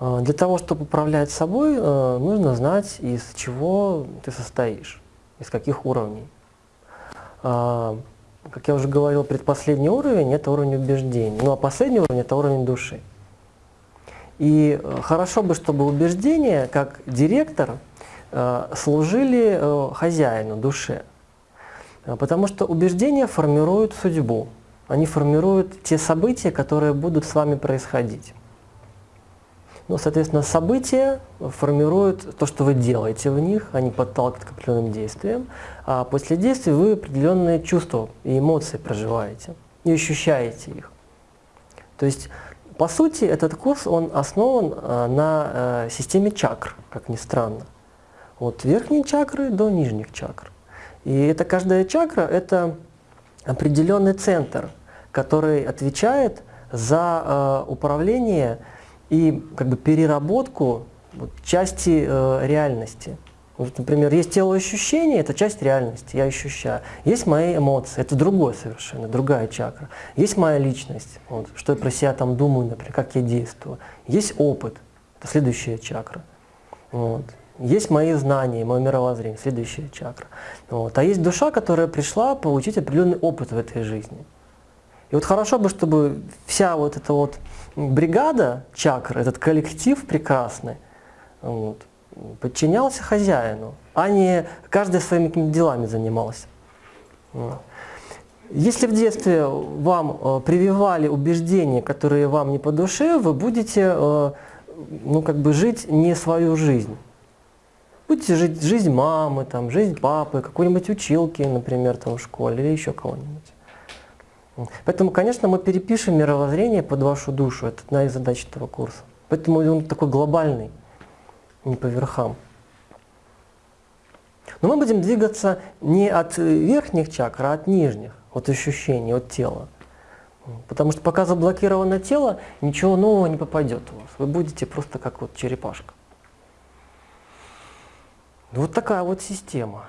А, Для того, чтобы управлять собой, э, нужно знать, из чего ты состоишь, из каких уровней. А, Как я уже говорил, предпоследний уровень – это уровень убеждений, ну а последний уровень – это уровень души. И э, хорошо бы, чтобы убеждения, как директор, э, служили хозяину, душе. Потому что убеждения формируют судьбу, они формируют те события, которые будут с вами происходить. Ну, соответственно, события формируют то, что вы делаете в них, они подталкивают к определенным действиям, а после действий вы определенные чувства и эмоции проживаете и ощущаете их. То есть, по сути, этот курс, он основан а, на э, системе чакр, как ни странно. От верхней чакры до нижних чакр. И это каждая чакра – это определенный центр, который отвечает за э, управление и как бы переработку вот, части э, реальности. Вот, например, есть телоощущение, это часть реальности, я ощущаю. Есть мои эмоции, это другое совершенно, другая чакра. Есть моя личность, вот, что я про себя там думаю, например, как я действую. Есть опыт, это следующая чакра. Вот. Есть мои знания, мое мировоззрение, следующая чакра. Вот. А есть душа, которая пришла получить определенный опыт в этой жизни. И вот хорошо бы, чтобы вся вот эта вот бригада чакр, этот коллектив прекрасный, вот, подчинялся хозяину, а не каждый своими делами занимался. Если в детстве вам э, прививали убеждения, которые вам не по душе, вы будете э, ну, как бы жить не свою жизнь. Будете жить жизнь мамы, там, жизнь папы, какой-нибудь училки, например, там, в школе или еще кого-нибудь. Поэтому, конечно, мы перепишем мировоззрение под вашу душу. Это одна из задач этого курса. Поэтому он такой глобальный, не по верхам. Но мы будем двигаться не от верхних чакр, а от нижних, от ощущений, от тела. Потому что пока заблокировано тело, ничего нового не попадет у вас. Вы будете просто как вот черепашка. Вот такая вот система.